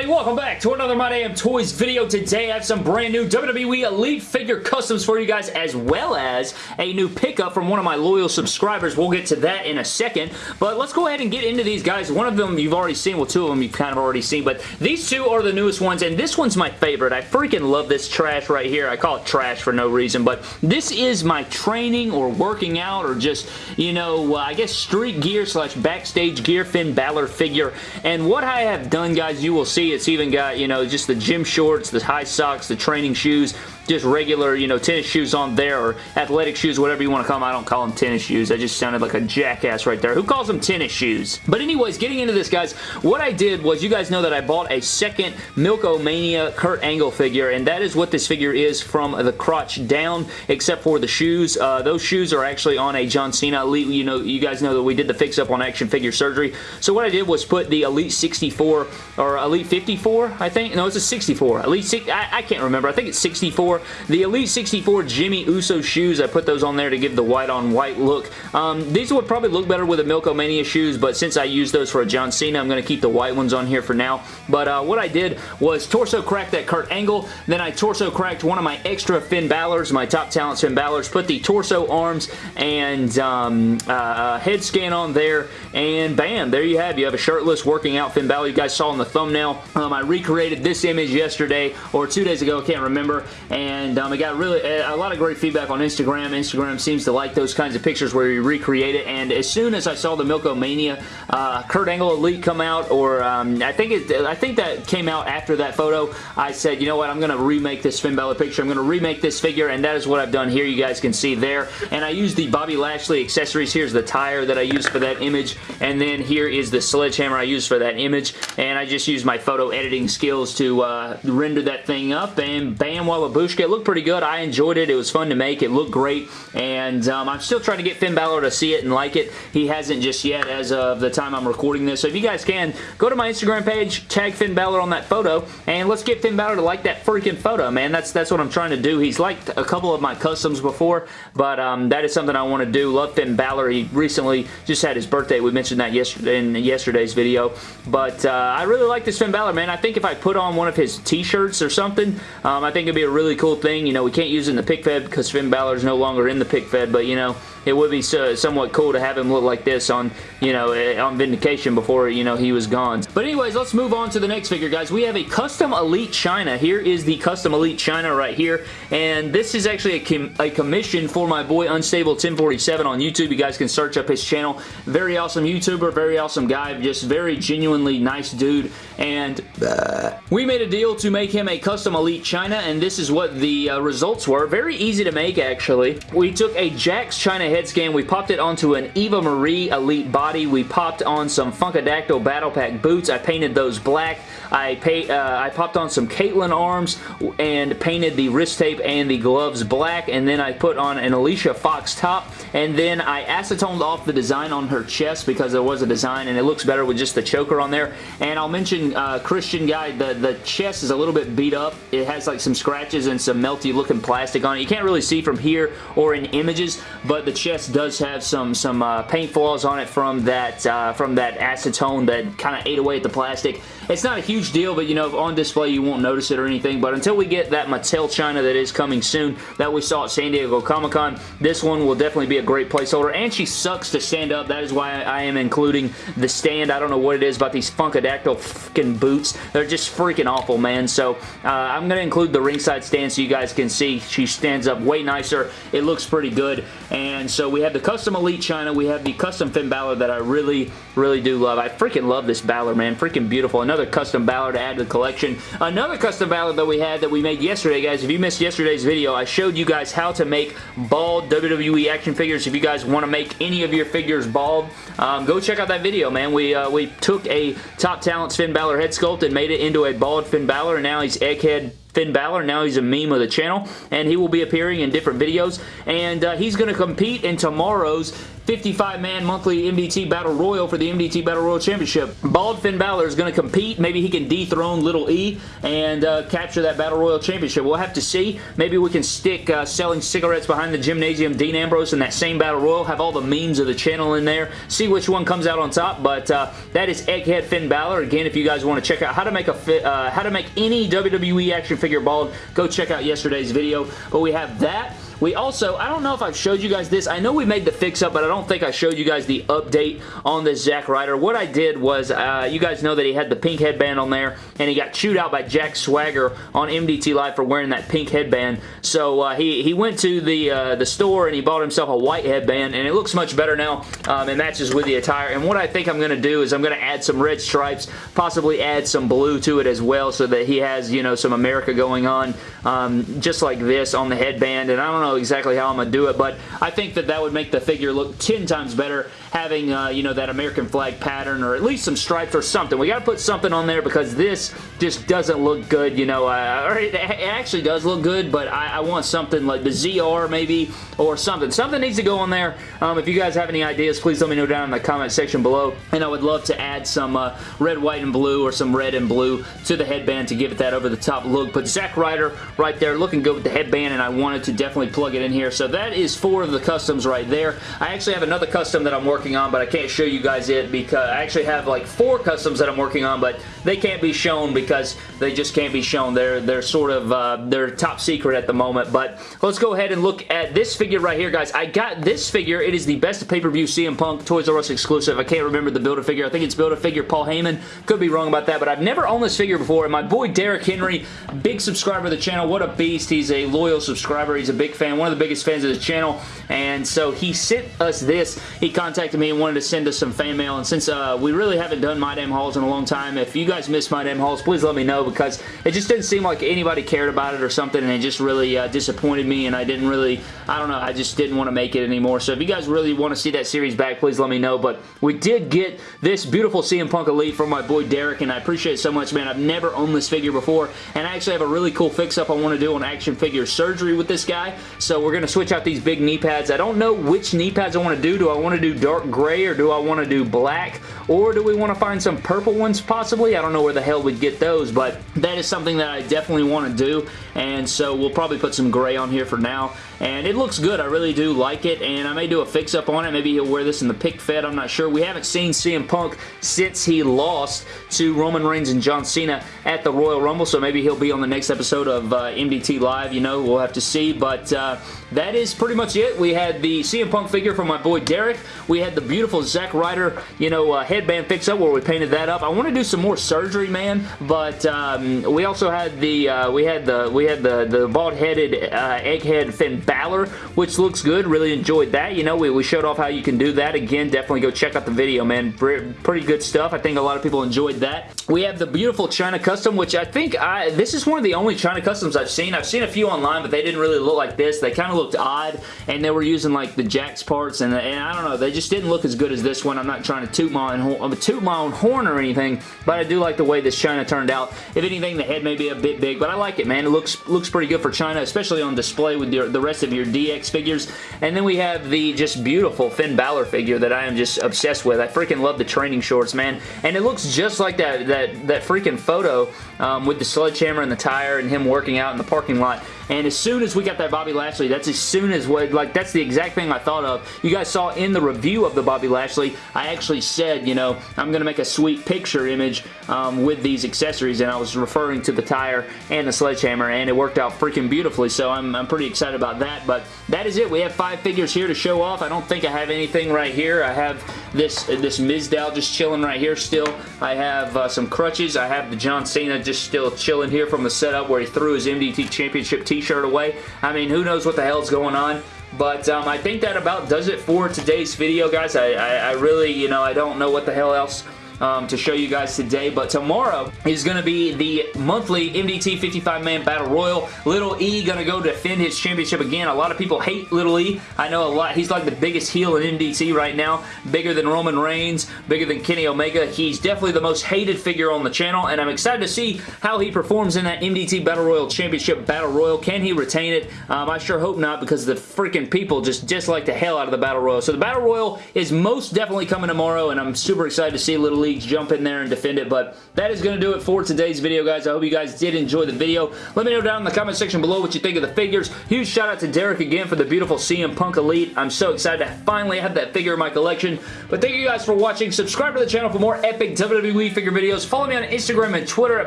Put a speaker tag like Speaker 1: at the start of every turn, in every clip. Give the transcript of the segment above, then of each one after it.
Speaker 1: everybody? Welcome back to another My Damn Toys video. Today I have some brand new WWE Elite figure customs for you guys as well as a new pickup from one of my loyal subscribers. We'll get to that in a second, but let's go ahead and get into these guys. One of them you've already seen, well two of them you've kind of already seen, but these two are the newest ones and this one's my favorite. I freaking love this trash right here. I call it trash for no reason, but this is my training or working out or just, you know, uh, I guess street gear slash backstage gear Finn Balor figure and what I have done guys you will see it's even got, you know, just the gym shorts, the high socks, the training shoes, just regular, you know, tennis shoes on there or athletic shoes, whatever you want to call them. I don't call them tennis shoes. I just sounded like a jackass right there. Who calls them tennis shoes? But anyways, getting into this, guys, what I did was you guys know that I bought a second Milk-O-Mania Kurt Angle figure, and that is what this figure is from the crotch down, except for the shoes. Uh, those shoes are actually on a John Cena Elite. You know, you guys know that we did the fix-up on Action Figure Surgery. So what I did was put the Elite 64, or Elite 54, I think. No, it's a 64. Elite 6, I, I can't remember. I think it's 64 the Elite 64 Jimmy Uso shoes, I put those on there to give the white on white look. Um, these would probably look better with the Milk-O-Mania shoes, but since I used those for a John Cena, I'm going to keep the white ones on here for now. But uh, what I did was torso crack that Kurt Angle, then I torso cracked one of my extra Finn Balor's, my top talent Finn Balor's, put the torso arms and um, uh, uh, head scan on there, and bam, there you have. You have a shirtless working out Finn Balor. You guys saw in the thumbnail. Um, I recreated this image yesterday, or two days ago, I can't remember, and um, it got really a lot of great feedback on Instagram. Instagram seems to like those kinds of pictures where you recreate it, and as soon as I saw the Milk-O-Mania uh, Kurt Angle Elite come out, or um, I think it, I think that came out after that photo, I said, you know what, I'm going to remake this Finn Balor picture. I'm going to remake this figure, and that is what I've done here. You guys can see there, and I used the Bobby Lashley accessories. Here's the tire that I used for that image, and then here is the sledgehammer I used for that image, and I just used my photo editing skills to uh, render that thing up, and bam, wallabushka, it looked pretty good. I enjoyed it. It was fun to make. It looked great, and um, I'm still trying to get Finn Balor to see it and like it. He hasn't just yet as of the time I'm recording this, so if you guys can, go to my Instagram page, tag Finn Balor on that photo, and let's get Finn Balor to like that freaking photo, man. That's, that's what I'm trying to do. He's liked a couple of my customs before, but um, that is something I want to do. Love Finn Balor. He recently just had his birthday. We mentioned that yesterday in yesterday's video, but uh, I really like this Finn Balor, man. I think if I put on one of his t-shirts or something, um, I think it'd be a really cool thing. You know, we can't use it in the pick fed because Finn Balor's no longer in the pick fed, but you know, it would be so, somewhat cool to have him look like this on, you know, eh, on Vindication before, you know, he was gone. But anyways, let's move on to the next figure, guys. We have a Custom Elite China. Here is the Custom Elite China right here, and this is actually a, com a commission for my boy Unstable 1047 on YouTube. You guys can search up his channel. Very awesome YouTuber, very awesome guy, just very genuinely nice dude, and uh, we made a deal to make him a Custom Elite China, and this is what the uh, results were. Very easy to make, actually. We took a Jakks China head scan. We popped it onto an Eva Marie Elite body. We popped on some Funkadactyl Battle Pack boots. I painted those black. I, pay, uh, I popped on some Kaitlyn arms and painted the wrist tape and the gloves black. And then I put on an Alicia Fox top. And then I acetoned off the design on her chest because there was a design and it looks better with just the choker on there. And I'll mention uh, Christian Guy, the, the chest is a little bit beat up. It has like some scratches and some melty looking plastic on it. You can't really see from here or in images, but the chest does have some some uh, paint flaws on it from that uh, from that acetone that kind of ate away at the plastic. It's not a huge deal, but you know, on display you won't notice it or anything, but until we get that Mattel China that is coming soon that we saw at San Diego Comic-Con, this one will definitely be a great placeholder, and she sucks to stand up. That is why I am including the stand. I don't know what it is about these Funkadactyl fucking boots. They're just freaking awful, man, so uh, I'm going to include the ringside stand so you guys can see she stands up way nicer. It looks pretty good, and so we have the custom Elite China. We have the custom Finn Balor that I really, really do love. I freaking love this Balor, man. Freaking beautiful. Another custom Balor to add to the collection. Another custom Balor that we had that we made yesterday, guys. If you missed yesterday's video, I showed you guys how to make bald WWE action figures. If you guys want to make any of your figures bald, um, go check out that video, man. We, uh, we took a Top Talents Finn Balor head sculpt and made it into a bald Finn Balor, and now he's egghead Finn Balor. Now he's a meme of the channel, and he will be appearing in different videos, and uh, he's going to compete in tomorrow's 55-man monthly MDT Battle Royal for the MDT Battle Royal Championship. Bald Finn Balor is going to compete. Maybe he can dethrone Little E and uh, capture that Battle Royal Championship. We'll have to see. Maybe we can stick uh, selling cigarettes behind the gymnasium Dean Ambrose in that same Battle Royal. Have all the memes of the channel in there. See which one comes out on top. But uh, that is Egghead Finn Balor. Again, if you guys want to check out how to make a uh, how to make any WWE action figure bald, go check out yesterday's video. But we have that. We also, I don't know if I've showed you guys this. I know we made the fix-up, but I don't think I showed you guys the update on this Zack Ryder. What I did was, uh, you guys know that he had the pink headband on there, and he got chewed out by Jack Swagger on MDT Live for wearing that pink headband. So uh, he, he went to the, uh, the store and he bought himself a white headband, and it looks much better now. Um, it matches with the attire. And what I think I'm going to do is I'm going to add some red stripes, possibly add some blue to it as well so that he has, you know, some America going on, um, just like this on the headband. And I don't know know exactly how I'm going to do it, but I think that that would make the figure look 10 times better having, uh, you know, that American flag pattern or at least some stripes or something. We got to put something on there because this just doesn't look good, you know, uh, it, it, actually does look good, but I, I, want something like the ZR maybe or something. Something needs to go on there. Um, if you guys have any ideas, please let me know down in the comment section below, and I would love to add some uh, red, white, and blue or some red and blue to the headband to give it that over the top look, but Zack Ryder right there looking good with the headband, and I wanted to definitely plug it in here. So that is four of the customs right there. I actually have another custom that I'm working on, but I can't show you guys it because I actually have like four customs that I'm working on, but they can't be shown because they just can't be shown. They're they're sort of uh, they're top secret at the moment. But let's go ahead and look at this figure right here, guys. I got this figure. It is the best pay-per-view CM Punk Toys R Us exclusive. I can't remember the Build-A-Figure. I think it's Build-A-Figure Paul Heyman. Could be wrong about that, but I've never owned this figure before. And my boy Derek Henry, big subscriber of the channel. What a beast. He's a loyal subscriber. He's a big fan. One of the biggest fans of the channel. And so he sent us this. He contacted me and wanted to send us some fan mail. And since uh, we really haven't done My Damn Hauls in a long time, if you guys missed My Damn Hauls, please let me know because it just didn't seem like anybody cared about it or something. And it just really uh, disappointed me. And I didn't really, I don't know, I just didn't want to make it anymore. So if you guys really want to see that series back, please let me know. But we did get this beautiful CM Punk Elite from my boy Derek. And I appreciate it so much, man. I've never owned this figure before. And I actually have a really cool fix-up I want to do on action figure surgery with this guy. So we're going to switch out these big knee pads. I don't know which knee pads I want to do. Do I want to do dark gray or do I want to do black? Or do we want to find some purple ones possibly? I don't know where the hell we'd get those, but that is something that I definitely want to do. And so we'll probably put some gray on here for now. And it looks good. I really do like it. And I may do a fix-up on it. Maybe he'll wear this in the pick fed. I'm not sure. We haven't seen CM Punk since he lost to Roman Reigns and John Cena at the Royal Rumble. So maybe he'll be on the next episode of uh, MDT Live. You know, we'll have to see. But uh, that is pretty much it. We had the CM Punk figure from my boy Derek. We had the beautiful Zack Ryder, you know, uh, headband fix-up where we painted that up. I want to do some more surgery, man. But um, we also had the uh, we had the we had the the bald-headed uh, egghead Finn Balor, which looks good. Really enjoyed that. You know, we, we showed off how you can do that. Again, definitely go check out the video, man. Pretty good stuff. I think a lot of people enjoyed that. We have the beautiful China Custom, which I think I this is one of the only China Customs I've seen. I've seen a few online, but they didn't really look like this. They kind of looked odd, and they were using like the Jakks parts, and, and I don't know, they just didn't look as good as this one. I'm not trying to toot my own, toot my own horn or anything, but I do like the way this China turned out. If anything, the head may be a bit big, but I like it, man. It looks looks pretty good for China, especially on display with your, the rest of your DX figures. And then we have the just beautiful Finn Balor figure that I am just obsessed with. I freaking love the training shorts, man. And it looks just like that, that, that freaking photo um, with the sledgehammer and the tire and him working out in the parking lot. And as soon as we got that Bobby Lashley, that's as soon as what, like, that's the exact thing I thought of. You guys saw in the review of the Bobby Lashley, I actually said, you know, I'm going to make a sweet picture image um, with these accessories, and I was referring to the tire and the sledgehammer, and it worked out freaking beautifully, so I'm, I'm pretty excited about that, but that is it. We have five figures here to show off. I don't think I have anything right here. I have this, this Mizdow just chilling right here still. I have uh, some crutches. I have the John Cena just still chilling here from the setup where he threw his MDT Championship t t-shirt away. I mean, who knows what the hell's going on. But um, I think that about does it for today's video, guys. I, I, I really, you know, I don't know what the hell else um, to show you guys today, but tomorrow is going to be the monthly MDT 55-man Battle Royal. Little E going to go defend his championship again. A lot of people hate Little E. I know a lot. He's like the biggest heel in MDT right now. Bigger than Roman Reigns, bigger than Kenny Omega. He's definitely the most hated figure on the channel, and I'm excited to see how he performs in that MDT Battle Royal Championship Battle Royal. Can he retain it? Um, I sure hope not because the freaking people just dislike the hell out of the Battle Royal. So the Battle Royal is most definitely coming tomorrow, and I'm super excited to see Little Leagues jump in there and defend it, but that is going to do it for today's video, guys. I hope you guys did enjoy the video. Let me know down in the comment section below what you think of the figures. Huge shout out to Derek again for the beautiful CM Punk Elite. I'm so excited to finally have that figure in my collection. But thank you guys for watching. Subscribe to the channel for more epic WWE figure videos. Follow me on Instagram and Twitter at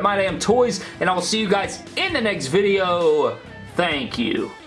Speaker 1: MyDamnToys, and I will see you guys in the next video. Thank you.